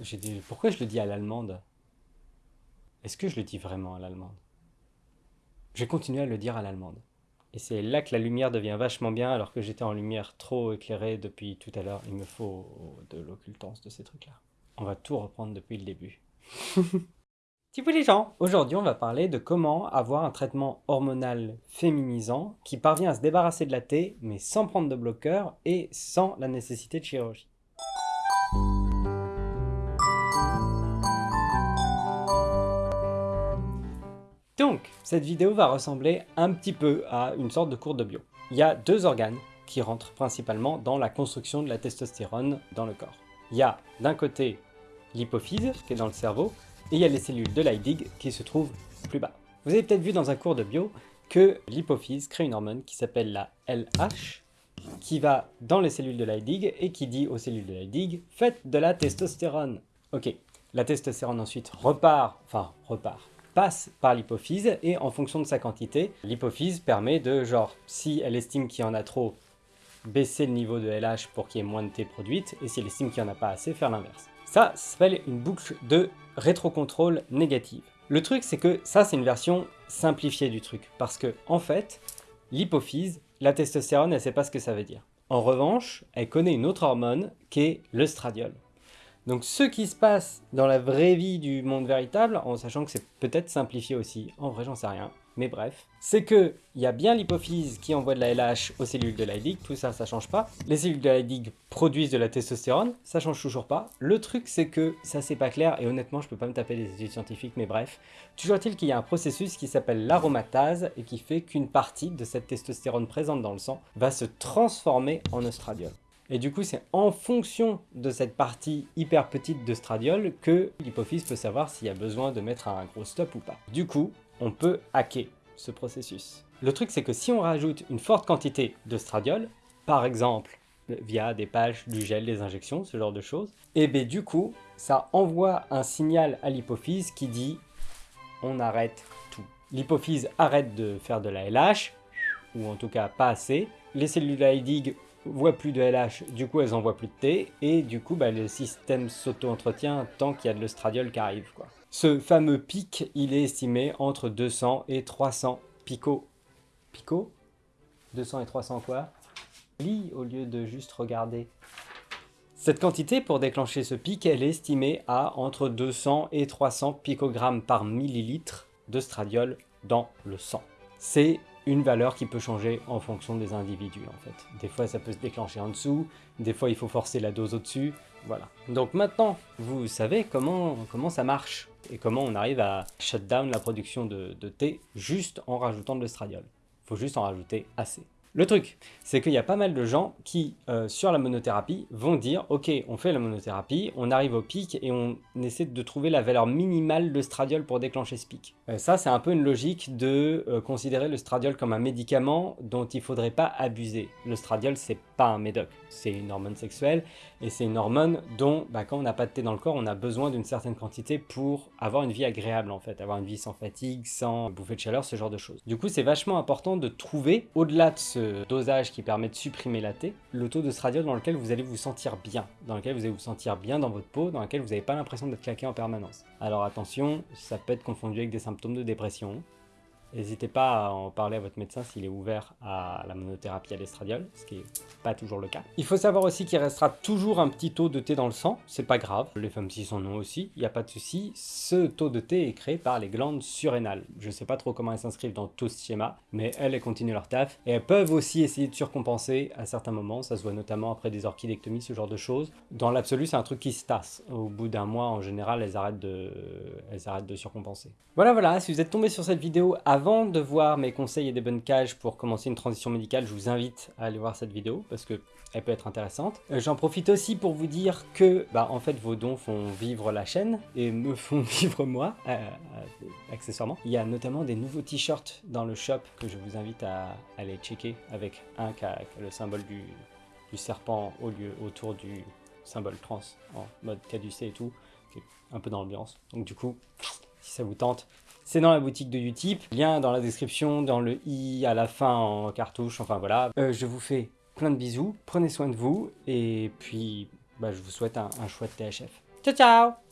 j'ai dit, pourquoi je le dis à l'allemande? Est-ce que je le dis vraiment à l'allemande? Je continue à le dire à l'allemande. Et c'est là que la lumière devient vachement bien, alors que j'étais en lumière trop éclairée depuis tout à l'heure. Il me faut de l'occultance de ces trucs-là. On va tout reprendre depuis le début. Tipou les gens Aujourd'hui, on va parler de comment avoir un traitement hormonal féminisant qui parvient à se débarrasser de la T, mais sans prendre de bloqueur et sans la nécessité de chirurgie. Donc, cette vidéo va ressembler un petit peu à une sorte de cours de bio. Il y a deux organes qui rentrent principalement dans la construction de la testostérone dans le corps. Il y a d'un côté l'hypophyse qui est dans le cerveau, et il y a les cellules de Leydig qui se trouvent plus bas. Vous avez peut-être vu dans un cours de bio que l'hypophyse crée une hormone qui s'appelle la LH, qui va dans les cellules de Leydig et qui dit aux cellules de Leydig « faites de la testostérone ». Ok, la testostérone ensuite repart, enfin repart, passe par l'hypophyse et en fonction de sa quantité, l'hypophyse permet de, genre, si elle estime qu'il y en a trop, baisser le niveau de LH pour qu'il y ait moins de T produite, et si elle estime qu'il n'y en a pas assez, faire l'inverse. Ça, ça s'appelle une boucle de rétrocontrôle négative. Le truc, c'est que ça, c'est une version simplifiée du truc, parce que, en fait, l'hypophyse, la testostérone, elle sait pas ce que ça veut dire. En revanche, elle connaît une autre hormone qui est l'œstradiol. Donc ce qui se passe dans la vraie vie du monde véritable, en sachant que c'est peut-être simplifié aussi, en vrai j'en sais rien, mais bref, c'est que il y a bien l'hypophyse qui envoie de la LH aux cellules de Leydig, tout ça, ça change pas. Les cellules de Leydig produisent de la testostérone, ça change toujours pas. Le truc, c'est que ça c'est pas clair, et honnêtement, je peux pas me taper des études scientifiques, mais bref. Toujours est-il qu'il y a un processus qui s'appelle l'aromatase, et qui fait qu'une partie de cette testostérone présente dans le sang va se transformer en oestradiol. Et du coup, c'est en fonction de cette partie hyper petite de stradiol que l'hypophyse peut savoir s'il y a besoin de mettre un gros stop ou pas. Du coup, on peut hacker ce processus. Le truc, c'est que si on rajoute une forte quantité de stradiol, par exemple via des pages, du gel, des injections, ce genre de choses, et bien du coup, ça envoie un signal à l'hypophyse qui dit on arrête tout. L'hypophyse arrête de faire de la LH, ou en tout cas pas assez. Les cellules Leydig voient plus de LH, du coup elles envoient plus de T, et du coup bah, le système s'auto-entretient tant qu'il y a de l'ostradiol qui arrive. Quoi. Ce fameux pic, il est estimé entre 200 et 300 picots. Picots? 200 et 300 quoi? Lis au lieu de juste regarder. Cette quantité, pour déclencher ce pic, elle est estimée à entre 200 et 300 picogrammes par millilitre de stradiol dans le sang. C'est une valeur qui peut changer en fonction des individus en fait. Des fois ça peut se déclencher en dessous, des fois il faut forcer la dose au-dessus, voilà. Donc maintenant, vous savez comment, comment ça marche et comment on arrive à shut down la production de, de thé juste en rajoutant de l'estradiol. Faut juste en rajouter assez. Le truc, c'est qu'il y a pas mal de gens qui, euh, sur la monothérapie, vont dire « Ok, on fait la monothérapie, on arrive au pic et on essaie de trouver la valeur minimale de stradiol pour déclencher ce pic. Euh, ça, c'est un peu une logique de euh, considérer le stradiol comme un médicament dont il faudrait pas abuser. Le stradiol, c'est pas un médoc, c'est une hormone sexuelle et c'est une hormone dont, bah, quand on n'a pas de thé dans le corps, on a besoin d'une certaine quantité pour avoir une vie agréable en fait, avoir une vie sans fatigue, sans bouffer de chaleur, ce genre de choses. Du coup, c'est vachement important de trouver, au-delà de ce dosage qui permet de supprimer la T, le taux de stradiol dans lequel vous allez vous sentir bien, dans lequel vous allez vous sentir bien dans votre peau, dans lequel vous n'avez pas l'impression d'être claqué en permanence. Alors attention, ça peut être confondu avec des symptômes de dépression, N'hésitez pas à en parler à votre médecin s'il est ouvert à la monothérapie à l'estradiol, ce qui n'est pas toujours le cas. Il faut savoir aussi qu'il restera toujours un petit taux de thé dans le sang, c'est pas grave, les femmes cis en ont aussi, il n'y a pas de souci. Ce taux de thé est créé par les glandes surrénales. Je sais pas trop comment elles s'inscrivent dans tout ce schéma, mais elles, elles continuent leur taf, et elles peuvent aussi essayer de surcompenser à certains moments, ça se voit notamment après des orchidectomies, ce genre de choses. Dans l'absolu, c'est un truc qui se tasse. Au bout d'un mois, en général, elles arrêtent de, elles arrêtent de surcompenser. Voilà, voilà, si vous êtes tombé sur cette vidéo avant de voir mes conseils et des bonnes cages pour commencer une transition médicale, je vous invite à aller voir cette vidéo parce que elle peut être intéressante. Euh, j'en profite aussi pour vous dire que, bah, en fait, vos dons font vivre la chaîne et me font vivre moi, euh, euh, accessoirement. Il y a notamment des nouveaux t-shirts dans le shop que je vous invite à, aller checker avec un qui a, le symbole du, du, serpent au lieu autour du symbole trans en mode caducé et tout, qui est un peu dans l'ambiance. Donc du coup, si ça vous tente, c'est dans la boutique de Utip, lien dans la description, dans le i à la fin en cartouche, enfin voilà. Euh, je vous fais plein de bisous, prenez soin de vous, et puis bah, je vous souhaite un, un chouette THF. Ciao ciao